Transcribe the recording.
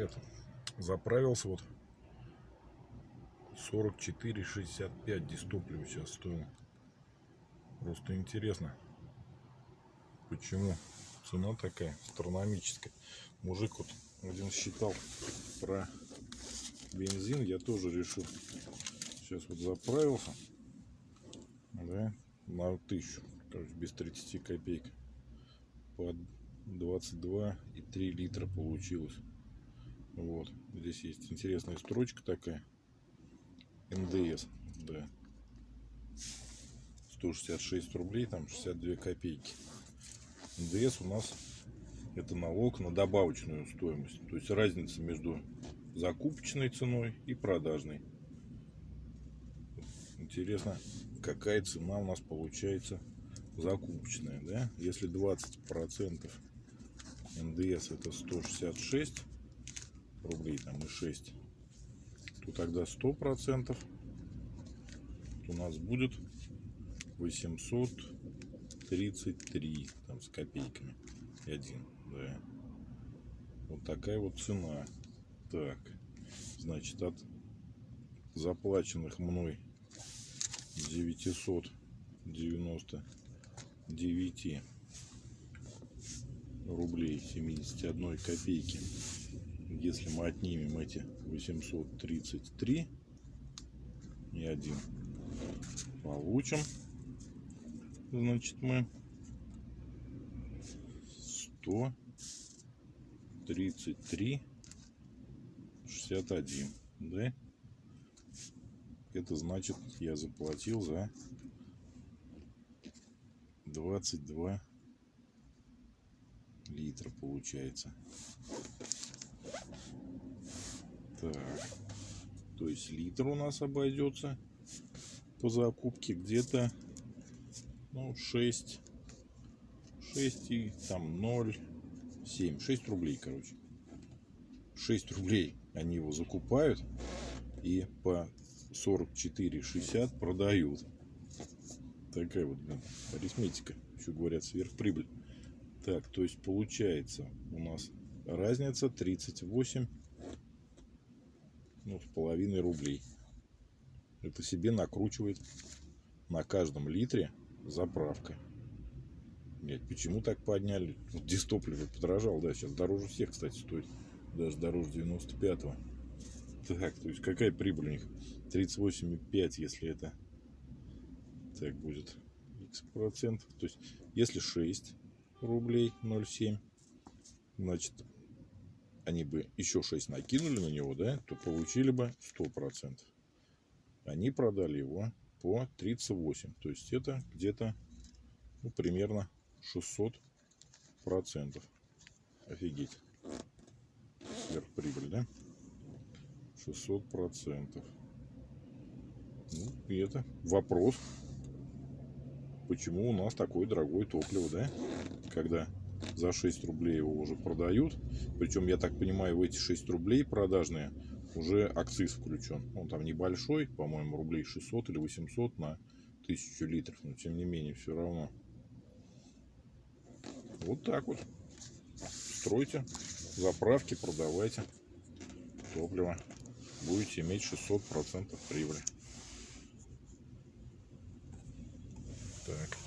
привет. Заправился вот 44,65 дистопливо сейчас стоил. Просто интересно, почему цена такая астрономическая. Мужик вот один считал про бензин, я тоже решил. Сейчас вот заправился, да, на тысячу, короче, без 30 копеек. Под 22,3 литра получилось. Вот. Здесь есть интересная строчка такая. НДС. Да. 166 рублей, там 62 копейки. НДС у нас это налог на добавочную стоимость. То есть разница между закупочной ценой и продажной. Интересно, какая цена у нас получается закупочная, да? Если 20 процентов НДС это 166 рублей там и 6 то тогда 100 процентов. У нас будет 833 там с копейками. И один да. Вот такая вот цена. Так значит от заплаченных мной 999 рублей 71 копейки если мы отнимем эти 833 и один получим значит мы 133 61 да? Это значит я заплатил за 22 литра получается так. То есть литр у нас обойдется по закупке где-то ну 6 6 и там 0 7 6 рублей короче. 6 рублей они его закупают и по 44,60 продают. Такая вот блин, арифметика. Еще говорят сверхприбыль. Так, то есть получается у нас разница 38 ну, с половиной рублей. Это себе накручивает на каждом литре заправка. Блять, почему так подняли? Вот дистопливо подорожал, да, сейчас дороже всех, кстати, стоит. Даже дороже 95-го. Так, то есть какая прибыль у них? 38,5, если это так будет x процентов. То есть, если 6 рублей 0,7. Значит, они бы еще 6 накинули на него, да, то получили бы 100%. Они продали его по 38. То есть это где-то ну, примерно 600 процентов. Офигеть. Сверхприбыль, да? 600 процентов. Ну, и это вопрос почему у нас такое дорогое топливо, да? Когда за 6 рублей его уже продают. Причем, я так понимаю, в эти 6 рублей продажные уже акциз включен. Он там небольшой, по-моему, рублей 600 или 800 на 1000 литров. Но, тем не менее, все равно. Вот так вот. Стройте заправки, продавайте топливо. Будете иметь 600% прибыли. Так.